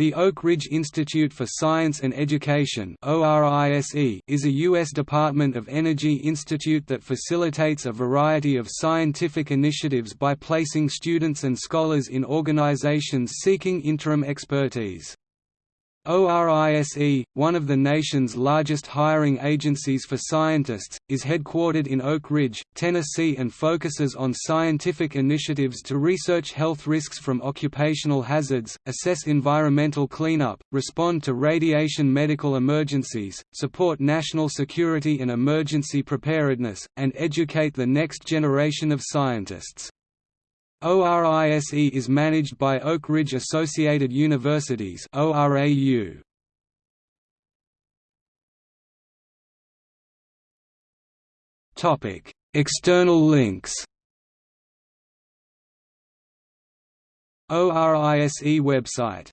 The Oak Ridge Institute for Science and Education is a U.S. Department of Energy institute that facilitates a variety of scientific initiatives by placing students and scholars in organizations seeking interim expertise. ORISE, one of the nation's largest hiring agencies for scientists, is headquartered in Oak Ridge, Tennessee and focuses on scientific initiatives to research health risks from occupational hazards, assess environmental cleanup, respond to radiation medical emergencies, support national security and emergency preparedness, and educate the next generation of scientists. ORISE is managed by Oak Ridge Associated Universities ORAU. Topic: External links. ORISE website